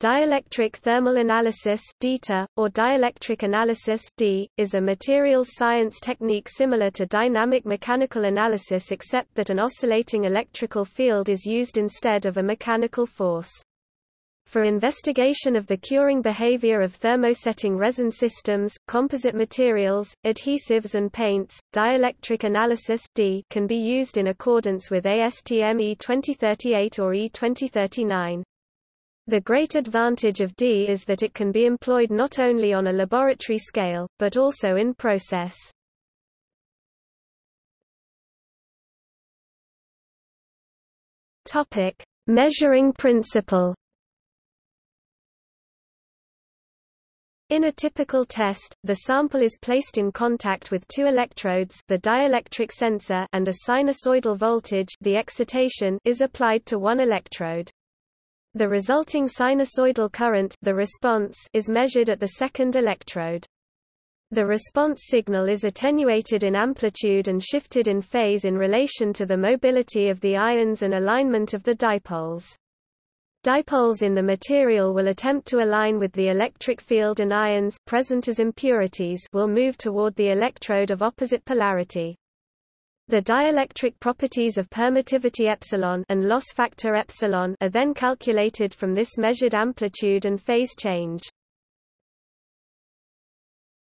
Dielectric thermal analysis (DETA), or dielectric analysis (DEA), is a materials science technique similar to dynamic mechanical analysis except that an oscillating electrical field is used instead of a mechanical force. For investigation of the curing behavior of thermosetting resin systems, composite materials, adhesives and paints, dielectric analysis (DEA) can be used in accordance with ASTM E2038 or E2039. The great advantage of DEA is that it can be employed not only on a laboratory scale, but also in process. Topic: Measuring principle. In a typical test, the sample is placed in contact with two electrodes the dielectric sensor and a sinusoidal voltage the excitation is applied to one electrode. The resulting sinusoidal current the response is measured at the second electrode. The response signal is attenuated in amplitude and shifted in phase in relation to the mobility of the ions and alignment of the dipoles. Dipoles in the material will attempt to align with the electric field and ions present as impurities will move toward the electrode of opposite polarity. The dielectric properties of permittivity epsilon and loss factor epsilon are then calculated from this measured amplitude and phase change.